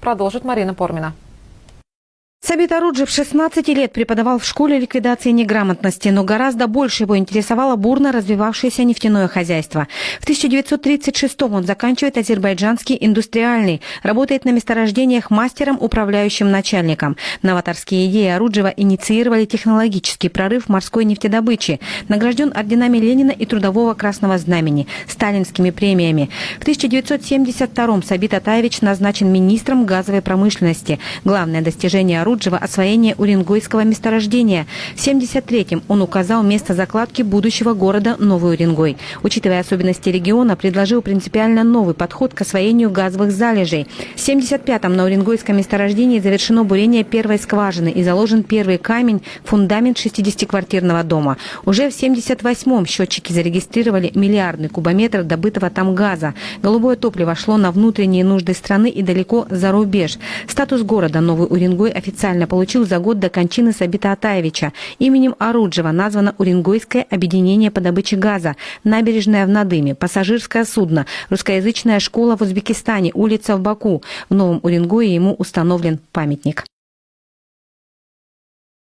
Продолжит Марина Пормина. Сабит Аруджев 16 лет преподавал в школе ликвидации неграмотности, но гораздо больше его интересовало бурно развивавшееся нефтяное хозяйство. В 1936 он заканчивает Азербайджанский индустриальный, работает на месторождениях мастером, управляющим начальником. Новаторские идеи Аруджева инициировали технологический прорыв морской нефтедобычи, награжден орденами Ленина и Трудового Красного Знамени, сталинскими премиями. В 1972 Сабит Атаевич назначен министром газовой промышленности. Главное достижение Аруджева Харуджева освоение Уренгойского месторождения. В 1973-м он указал место закладки будущего города Новый Уренгой. Учитывая особенности региона, предложил принципиально новый подход к освоению газовых залежей. В 1975-м на Уренгойском месторождении завершено бурение первой скважины и заложен первый камень, фундамент 60-квартирного дома. Уже в 1978-м счетчики зарегистрировали миллиардный кубометр добытого там газа. Голубое топливо шло на внутренние нужды страны и далеко за рубеж. Статус города Новый Уренгой официально официально получил за год до кончины Сабита Атаевича. Именем Оруджева названо Уренгойское объединение по добыче газа, набережная в Надыме, пассажирское судно, русскоязычная школа в Узбекистане, улица в Баку. В Новом Уренгое ему установлен памятник.